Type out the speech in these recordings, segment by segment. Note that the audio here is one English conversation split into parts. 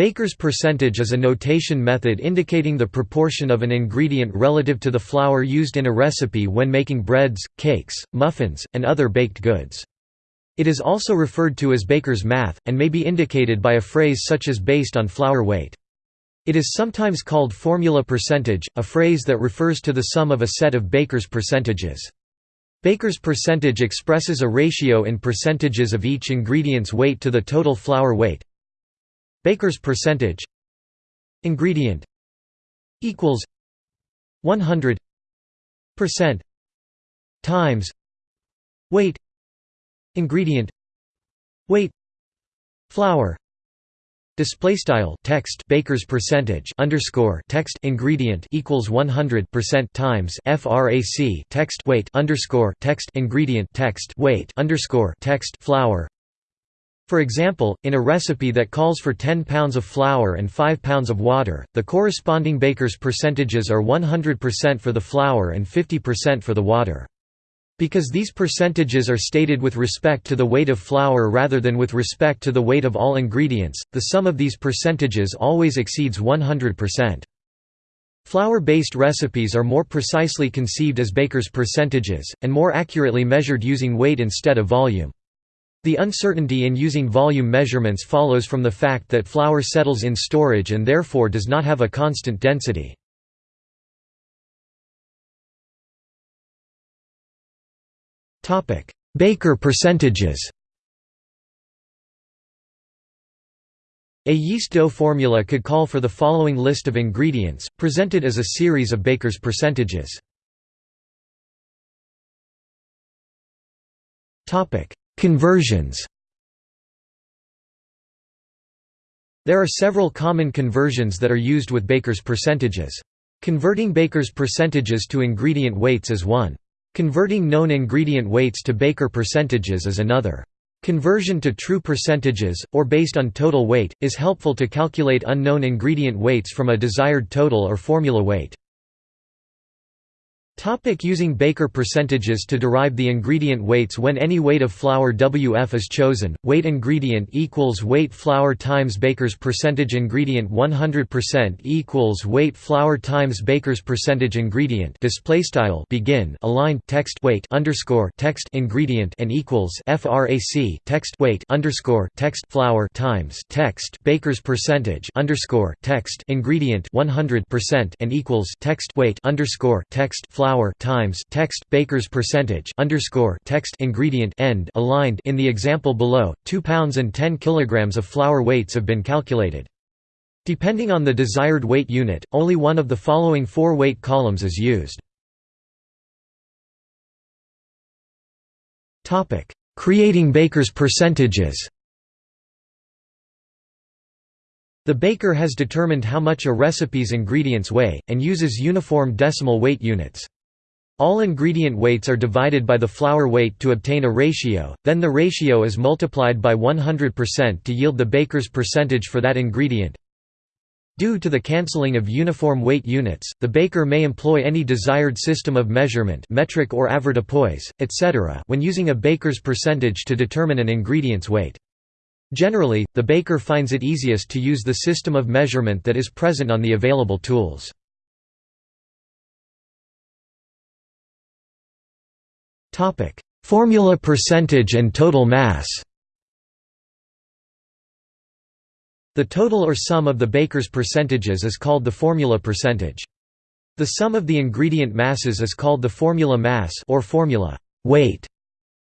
Baker's percentage is a notation method indicating the proportion of an ingredient relative to the flour used in a recipe when making breads, cakes, muffins, and other baked goods. It is also referred to as Baker's math, and may be indicated by a phrase such as based on flour weight. It is sometimes called formula percentage, a phrase that refers to the sum of a set of Baker's percentages. Baker's percentage expresses a ratio in percentages of each ingredient's weight to the total flour weight. Baker's percentage. Ingredient. Equals. 100 percent. Times. Weight. Ingredient. Weight. Flour. Display style. Text. Baker's percentage. Underscore. Text. Ingredient. Equals 100 percent. Times. Frac text. Weight. Underscore. Text. Ingredient. Text. Weight. Underscore. Text. Flour for example, in a recipe that calls for 10 pounds of flour and 5 pounds of water, the corresponding baker's percentages are 100% for the flour and 50% for the water. Because these percentages are stated with respect to the weight of flour rather than with respect to the weight of all ingredients, the sum of these percentages always exceeds 100%. Flour-based recipes are more precisely conceived as baker's percentages, and more accurately measured using weight instead of volume. The uncertainty in using volume measurements follows from the fact that flour settles in storage and therefore does not have a constant density. Baker percentages A yeast dough formula could call for the following list of ingredients, presented as a series of Baker's percentages. Conversions There are several common conversions that are used with Baker's percentages. Converting Baker's percentages to ingredient weights is one. Converting known ingredient weights to Baker percentages is another. Conversion to true percentages, or based on total weight, is helpful to calculate unknown ingredient weights from a desired total or formula weight. Topic using Baker percentages to derive the ingredient weights When any weight of flour WF is chosen, weight ingredient equals weight flour times Baker's percentage ingredient. 100% equals weight flour times Baker's percentage ingredient. Display style begin align text weight underscore text ingredient and equals frac text weight underscore text flour times text Baker's percentage underscore text ingredient 100% and equals text weight underscore text flour flour times text baker's percentage underscore text ingredient end aligned in the example below 2 pounds and 10 kilograms of flour weights have been calculated. Depending on the desired weight unit only one of the following four weight columns is used. Topic creating baker's percentages. The baker has determined how much a recipe's ingredients weigh, and uses uniform decimal weight units. All ingredient weights are divided by the flour weight to obtain a ratio, then the ratio is multiplied by 100% to yield the baker's percentage for that ingredient. Due to the cancelling of uniform weight units, the baker may employ any desired system of measurement metric or avoirdupois, etc. when using a baker's percentage to determine an ingredient's weight. Generally, the baker finds it easiest to use the system of measurement that is present on the available tools. Formula percentage and total mass The total or sum of the baker's percentages is called the formula percentage. The sum of the ingredient masses is called the formula mass or formula weight.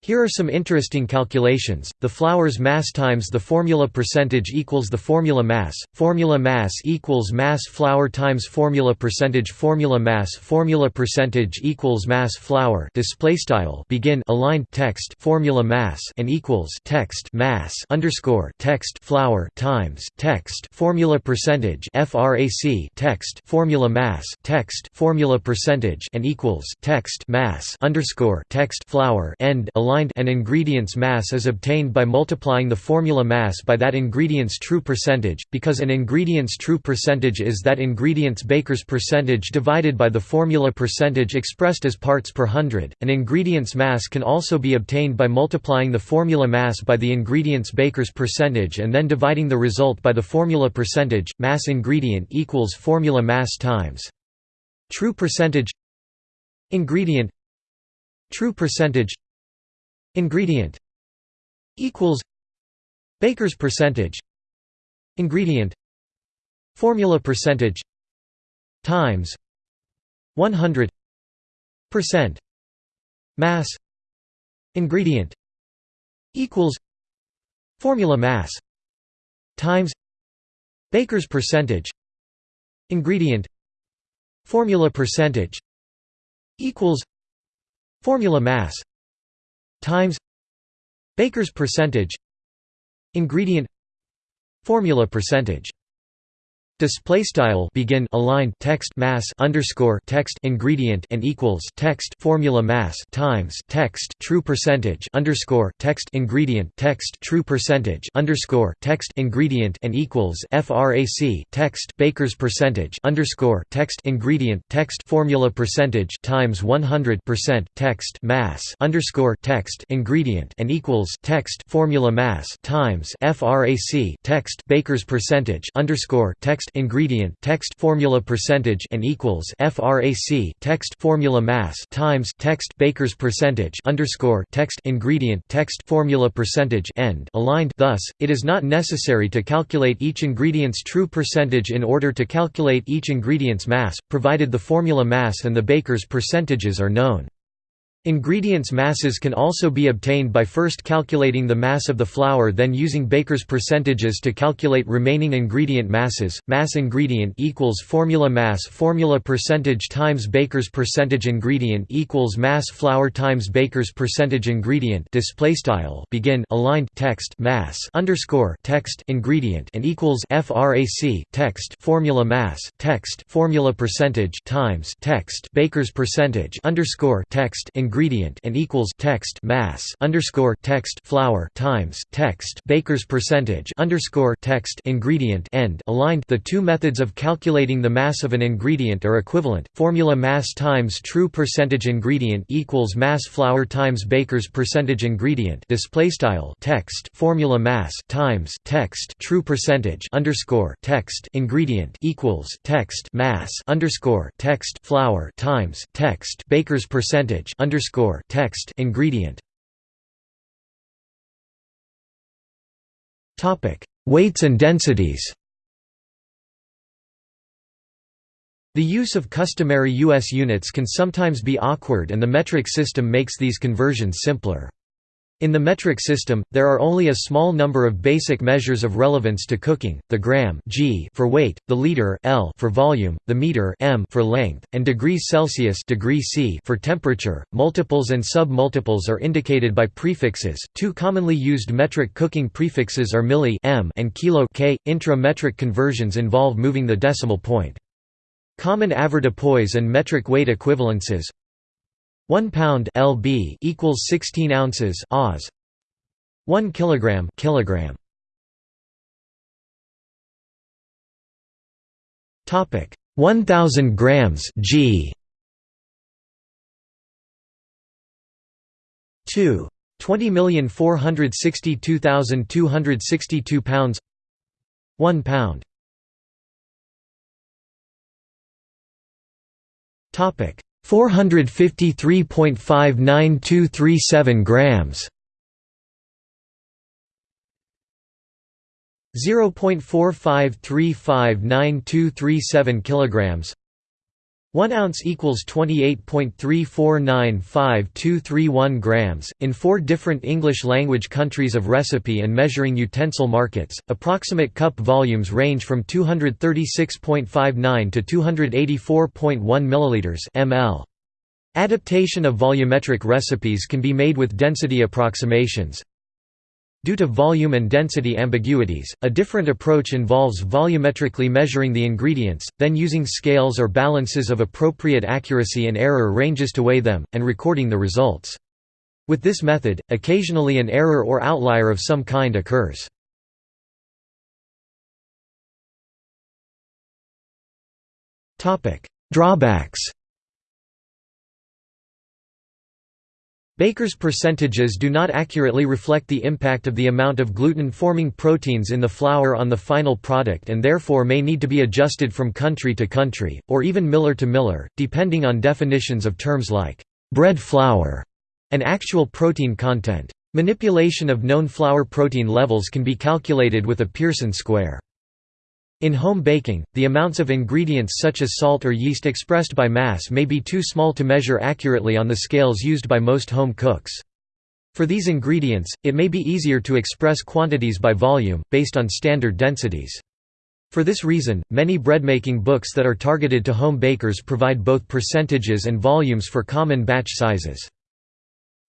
Here are some interesting calculations. The flour's mass times the formula percentage equals the formula mass. Formula mass equals mass flour times formula percentage. Formula mass formula percentage equals mass flour. Display style. Begin. Aligned. Text. Formula mass and equals text mass underscore text flour times text. Formula percentage. Frac text. Formula mass. Text. Formula percentage and equals text mass underscore text flour end. Aligned aligned an ingredient's mass is obtained by multiplying the formula mass by that ingredient's true percentage, because an ingredient's true percentage is that ingredient's Baker's percentage divided by the formula percentage expressed as parts per hundred. An ingredient's mass can also be obtained by multiplying the formula mass by the ingredient's Baker's percentage and then dividing the result by the formula percentage. Mass ingredient equals formula mass times true percentage ingredient True percentage Ingredient equals Baker's percentage. Ingredient Formula percentage times 100 percent mass. Ingredient equals formula mass times Baker's percentage. Ingredient formula percentage equals Formula mass times Baker's percentage ingredient formula percentage Display style begin aligned text mass underscore text ingredient and equals text formula mass times text true percentage underscore text ingredient text true percentage underscore text ingredient and equals frac text Baker's percentage underscore text ingredient text formula percentage times 100 percent text mass underscore text ingredient and equals text formula mass times frac text Baker's percentage underscore text text ingredient text formula percentage and equals frac text formula mass times text Baker's percentage underscore text ingredient text formula percentage end. Aligned thus it is not necessary to calculate each ingredient's true percentage in order to calculate each ingredient's mass provided the formula mass and the Baker's percentages are known Ingredients masses can also be obtained by first calculating the mass of the flour then using Baker's percentages to calculate remaining ingredient masses. Mass ingredient equals formula mass formula percentage times Baker's percentage ingredient equals mass flour times Baker's percentage ingredient display style begin aligned text mass underscore text ingredient and equals frac text formula mass text formula percentage times text Baker's percentage underscore text ingredient ingredient and equals text mass underscore text flour times text Baker's percentage underscore text ingredient end aligned. The two methods of calculating the mass of an ingredient are equivalent. Formula mass times true percentage ingredient equals mass flour times Baker's percentage ingredient. Display style text formula mass times text true percentage underscore text ingredient equals text mass underscore text flour times text Baker's percentage underscore underscore text ingredient. Topic: Weights and densities. The use of customary U.S. units can sometimes be awkward and the metric system makes these conversions simpler. In the metric system, there are only a small number of basic measures of relevance to cooking, the gram g for weight, the liter L for volume, the meter m for length, and degrees Celsius degree C for temperature. Multiples and sub-multiples are indicated by prefixes. Two commonly used metric cooking prefixes are milli m and kilo k. Intra-metric conversions involve moving the decimal point. Common avoirdupois and metric weight equivalences 1 pound lb equals 16 ounces oz. 1 kilogram kilogram. Topic. 1000 grams g. 2 20,462,262 pounds. 1 pound. Topic 453.59237 grams. 0.45359237 kilograms 1 ounce equals 28.3495231 grams. In four different English language countries of recipe and measuring utensil markets, approximate cup volumes range from 236.59 to 284.1 milliliters (ml). Adaptation of volumetric recipes can be made with density approximations, Due to volume and density ambiguities, a different approach involves volumetrically measuring the ingredients, then using scales or balances of appropriate accuracy and error ranges to weigh them, and recording the results. With this method, occasionally an error or outlier of some kind occurs. Drawbacks Baker's percentages do not accurately reflect the impact of the amount of gluten-forming proteins in the flour on the final product and therefore may need to be adjusted from country to country, or even miller to miller, depending on definitions of terms like «bread flour» and actual protein content. Manipulation of known flour protein levels can be calculated with a Pearson square. In home baking, the amounts of ingredients such as salt or yeast expressed by mass may be too small to measure accurately on the scales used by most home cooks. For these ingredients, it may be easier to express quantities by volume, based on standard densities. For this reason, many breadmaking books that are targeted to home bakers provide both percentages and volumes for common batch sizes.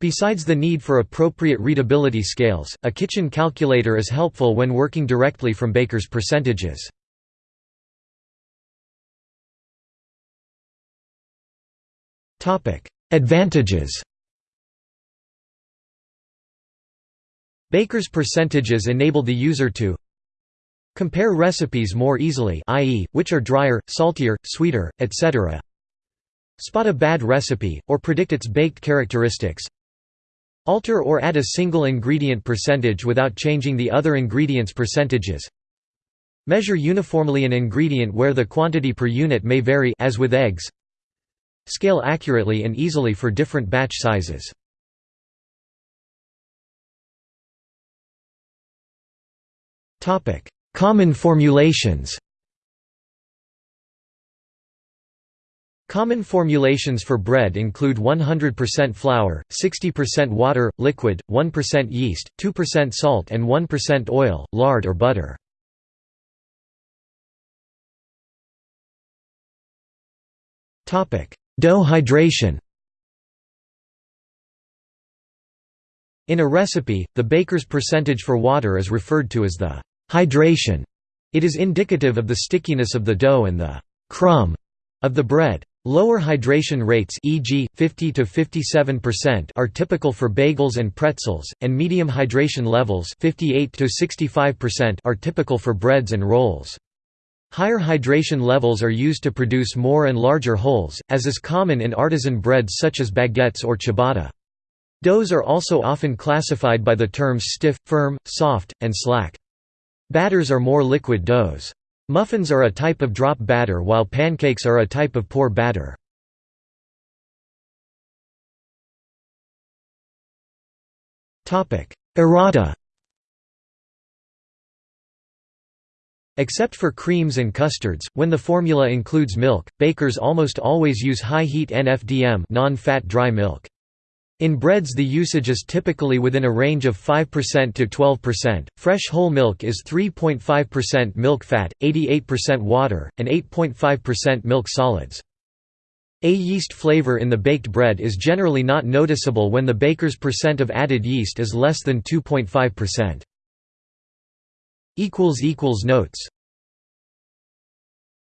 Besides the need for appropriate readability scales, a kitchen calculator is helpful when working directly from baker's percentages. Advantages. Baker's percentages enable the user to compare recipes more easily i.e., which are drier, saltier, sweeter, etc. spot a bad recipe, or predict its baked characteristics. Alter or add a single ingredient percentage without changing the other ingredients' percentages. Measure uniformly an ingredient where the quantity per unit may vary as with eggs Scale accurately and easily for different batch sizes. Common formulations Common formulations for bread include 100% flour, 60% water, liquid, 1% yeast, 2% salt and 1% oil, lard or butter. Dough hydration In a recipe, the baker's percentage for water is referred to as the hydration. It is indicative of the stickiness of the dough and the crumb of the bread. Lower hydration rates e.g., 50 to 57% are typical for bagels and pretzels, and medium hydration levels 58 to 65% are typical for breads and rolls. Higher hydration levels are used to produce more and larger holes, as is common in artisan breads such as baguettes or ciabatta. Doughs are also often classified by the terms stiff, firm, soft, and slack. Batters are more liquid doughs. Muffins are a type of drop batter while pancakes are a type of pour batter. Errata Except for creams and custards, when the formula includes milk, bakers almost always use high-heat NFDM non-fat dry milk. In breads the usage is typically within a range of 5% to 12%. Fresh whole milk is 3.5% milk fat, 88% water, and 8.5% milk solids. A yeast flavor in the baked bread is generally not noticeable when the baker's percent of added yeast is less than 2.5%. Notes